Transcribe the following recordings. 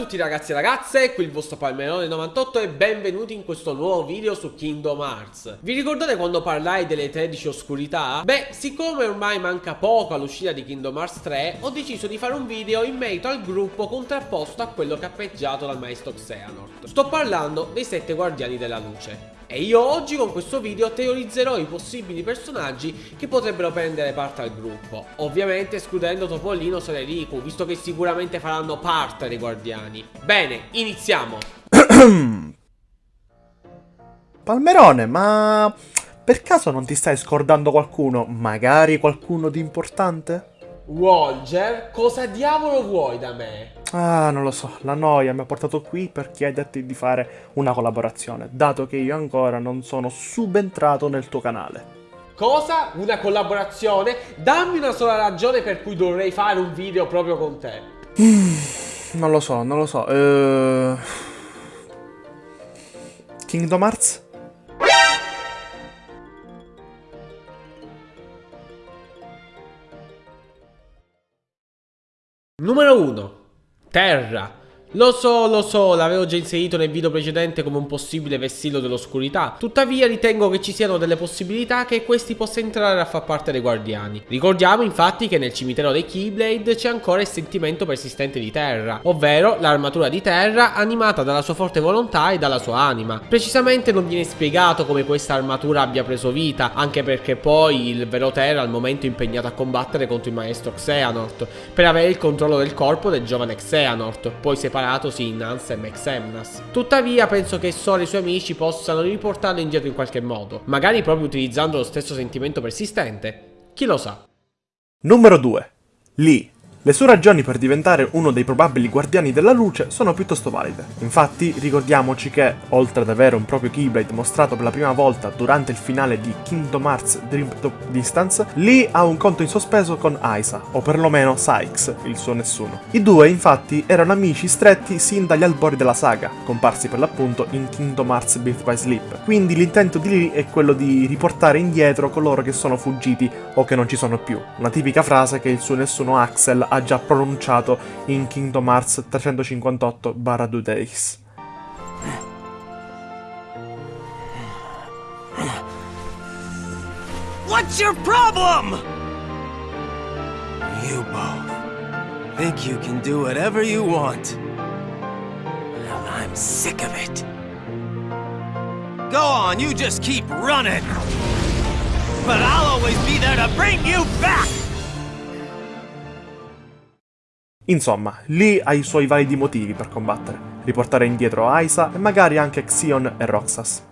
tutti ragazzi e ragazze, qui il vostro Palmerone98 e benvenuti in questo nuovo video su Kingdom Hearts. Vi ricordate quando parlai delle 13 oscurità? Beh, siccome ormai manca poco all'uscita di Kingdom Hearts 3 Ho deciso di fare un video in merito al gruppo contrapposto a quello cappeggiato dal maestro Xehanort. Sto parlando dei 7 guardiani della luce e io oggi con questo video teorizzerò i possibili personaggi che potrebbero prendere parte al gruppo Ovviamente escludendo Topolino e Riku, visto che sicuramente faranno parte dei guardiani Bene, iniziamo Palmerone, ma per caso non ti stai scordando qualcuno? Magari qualcuno di importante? Walger, cosa diavolo vuoi da me? Ah, non lo so, la noia mi ha portato qui per chiederti di fare una collaborazione, dato che io ancora non sono subentrato nel tuo canale. Cosa? Una collaborazione? Dammi una sola ragione per cui dovrei fare un video proprio con te. Non lo so, non lo so. Uh... Kingdom Hearts? Numero 1. Terra. Lo so, lo so, l'avevo già inserito nel video precedente come un possibile vessillo dell'oscurità, tuttavia ritengo che ci siano delle possibilità che questi possa entrare a far parte dei guardiani. Ricordiamo infatti che nel cimitero dei Keyblade c'è ancora il sentimento persistente di Terra, ovvero l'armatura di Terra animata dalla sua forte volontà e dalla sua anima. Precisamente non viene spiegato come questa armatura abbia preso vita, anche perché poi il vero Terra al momento è impegnato a combattere contro il maestro Xehanort, per avere il controllo del corpo del giovane Xehanort, poi separato separatosi in Ansem e Xemnas. Tuttavia penso che Sora e i suoi amici possano riportarlo indietro in qualche modo, magari proprio utilizzando lo stesso sentimento persistente. Chi lo sa? Numero 2. Lee le sue ragioni per diventare uno dei probabili guardiani della luce sono piuttosto valide. Infatti, ricordiamoci che, oltre ad avere un proprio Keyblade mostrato per la prima volta durante il finale di Kingdom Hearts Dream Top Distance, Lee ha un conto in sospeso con Aisa, o perlomeno Sykes, il suo nessuno. I due, infatti, erano amici stretti sin dagli albori della saga, comparsi per l'appunto in Kingdom Hearts Birth by Sleep. Quindi l'intento di Lee è quello di riportare indietro coloro che sono fuggiti o che non ci sono più. Una tipica frase che il suo nessuno Axel ha già pronunciato in Kingdom Hearts 358-2 Days. What's your problem? You both think you can do whatever you want. Well, I'm sick of it. Go on, you just keep running. But I'll always be there to bring you back! Insomma, Lee ha i suoi validi motivi per combattere, riportare indietro Aisa e magari anche Xion e Roxas.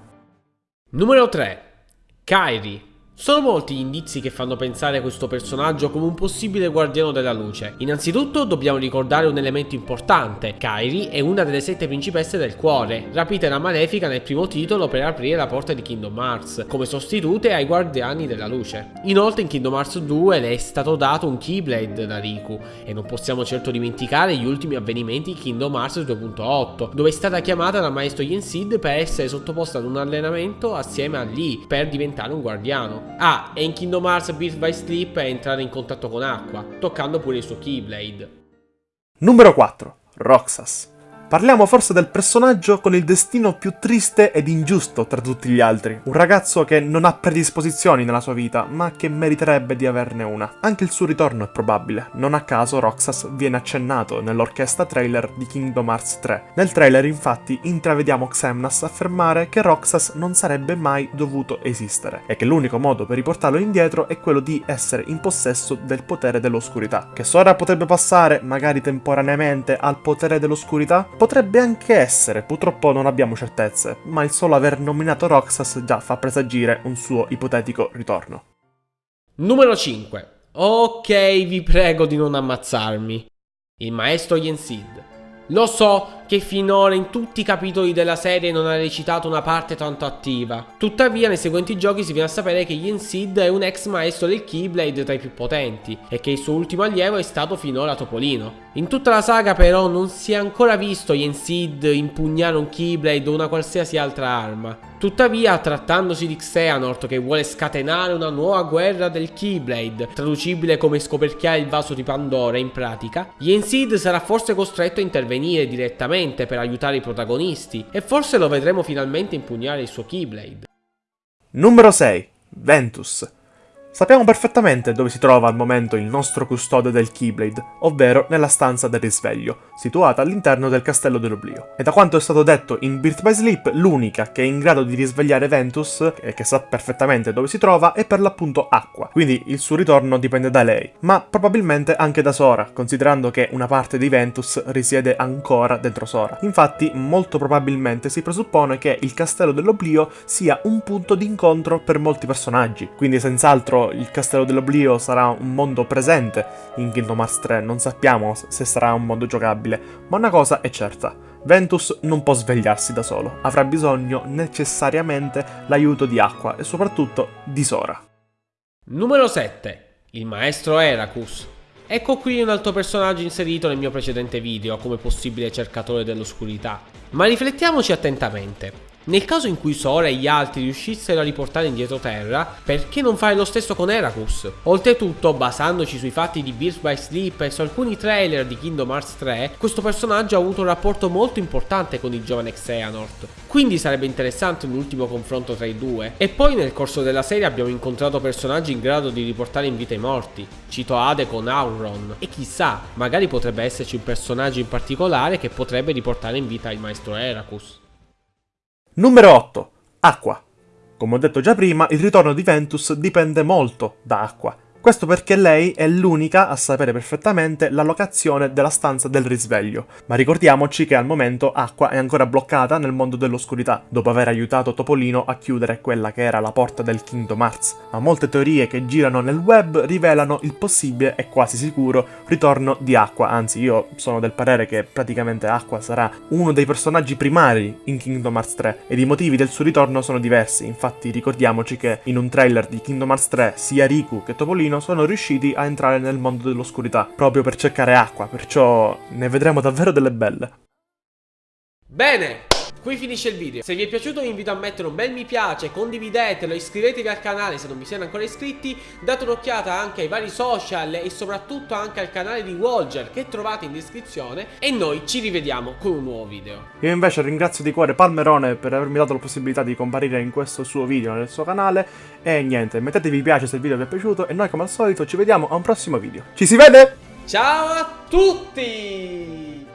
Numero 3. Kairi sono molti gli indizi che fanno pensare a questo personaggio come un possibile guardiano della luce. Innanzitutto dobbiamo ricordare un elemento importante. Kairi è una delle sette principesse del cuore, rapite da Malefica nel primo titolo per aprire la porta di Kingdom Hearts, come sostitute ai guardiani della luce. Inoltre in Kingdom Hearts 2 le è stato dato un Keyblade da Riku, e non possiamo certo dimenticare gli ultimi avvenimenti di Kingdom Hearts 2.8, dove è stata chiamata dal maestro Yensid per essere sottoposta ad un allenamento assieme a Lee per diventare un guardiano. Ah, e in Kingdom Hearts Birth by Sleep è entrare in contatto con acqua, toccando pure il suo Keyblade. Numero 4. Roxas. Parliamo forse del personaggio con il destino più triste ed ingiusto tra tutti gli altri. Un ragazzo che non ha predisposizioni nella sua vita, ma che meriterebbe di averne una. Anche il suo ritorno è probabile. Non a caso Roxas viene accennato nell'orchestra trailer di Kingdom Hearts 3. Nel trailer infatti intravediamo Xemnas affermare che Roxas non sarebbe mai dovuto esistere e che l'unico modo per riportarlo indietro è quello di essere in possesso del potere dell'oscurità. Che Sora potrebbe passare, magari temporaneamente, al potere dell'oscurità? Potrebbe anche essere, purtroppo non abbiamo certezze, ma il solo aver nominato Roxas già fa presagire un suo ipotetico ritorno. Numero 5. Ok, vi prego di non ammazzarmi. Il maestro Yensid. Lo so, che finora in tutti i capitoli della serie non ha recitato una parte tanto attiva. Tuttavia nei seguenti giochi si viene a sapere che Yen Sid è un ex maestro del Keyblade tra i più potenti e che il suo ultimo allievo è stato finora Topolino. In tutta la saga però non si è ancora visto Yen Sid impugnare un Keyblade o una qualsiasi altra arma. Tuttavia, trattandosi di Xehanort che vuole scatenare una nuova guerra del Keyblade, traducibile come scoperchiare il vaso di Pandora in pratica, Yensid sarà forse costretto a intervenire direttamente per aiutare i protagonisti e forse lo vedremo finalmente impugnare il suo Keyblade. Numero 6. Ventus. Sappiamo perfettamente dove si trova al momento il nostro custode del Keyblade, ovvero nella stanza del risveglio, situata all'interno del Castello dell'Oblio. E da quanto è stato detto in Birth by Sleep, l'unica che è in grado di risvegliare Ventus, e che sa perfettamente dove si trova, è per l'appunto Acqua, quindi il suo ritorno dipende da lei, ma probabilmente anche da Sora, considerando che una parte di Ventus risiede ancora dentro Sora. Infatti, molto probabilmente si presuppone che il Castello dell'Oblio sia un punto di incontro per molti personaggi, quindi senz'altro il Castello dell'Oblio sarà un mondo presente in Kingdom Hearts 3, non sappiamo se sarà un mondo giocabile, ma una cosa è certa. Ventus non può svegliarsi da solo, avrà bisogno necessariamente l'aiuto di Acqua e soprattutto di Sora. Numero 7. Il maestro Heracus. Ecco qui un altro personaggio inserito nel mio precedente video come possibile cercatore dell'oscurità. Ma riflettiamoci attentamente. Nel caso in cui Sora e gli altri riuscissero a riportare indietro Terra, perché non fare lo stesso con Heracus? Oltretutto, basandoci sui fatti di Birth by Sleep e su alcuni trailer di Kingdom Hearts 3, questo personaggio ha avuto un rapporto molto importante con il giovane Xehanort. Quindi sarebbe interessante un ultimo confronto tra i due. E poi nel corso della serie abbiamo incontrato personaggi in grado di riportare in vita i morti. Cito Ade con Auron. E chissà, magari potrebbe esserci un personaggio in particolare che potrebbe riportare in vita il maestro Heracus. Numero 8. Acqua. Come ho detto già prima, il ritorno di Ventus dipende molto da Acqua. Questo perché lei è l'unica a sapere perfettamente la locazione della stanza del risveglio, ma ricordiamoci che al momento Acqua è ancora bloccata nel mondo dell'oscurità, dopo aver aiutato Topolino a chiudere quella che era la porta del Kingdom Hearts. Ma molte teorie che girano nel web rivelano il possibile e quasi sicuro ritorno di Acqua, anzi io sono del parere che praticamente Acqua sarà uno dei personaggi primari in Kingdom Hearts 3 ed i motivi del suo ritorno sono diversi, infatti ricordiamoci che in un trailer di Kingdom Hearts 3 sia Riku che Topolino sono riusciti a entrare nel mondo dell'oscurità, proprio per cercare acqua, perciò ne vedremo davvero delle belle. Bene, Qui finisce il video, se vi è piaciuto vi invito a mettere un bel mi piace, condividetelo, iscrivetevi al canale se non vi siete ancora iscritti, date un'occhiata anche ai vari social e soprattutto anche al canale di Walger che trovate in descrizione e noi ci rivediamo con un nuovo video. Io invece ringrazio di cuore Palmerone per avermi dato la possibilità di comparire in questo suo video nel suo canale e niente, mettete mi piace se il video vi è piaciuto e noi come al solito ci vediamo a un prossimo video. Ci si vede? Ciao a tutti!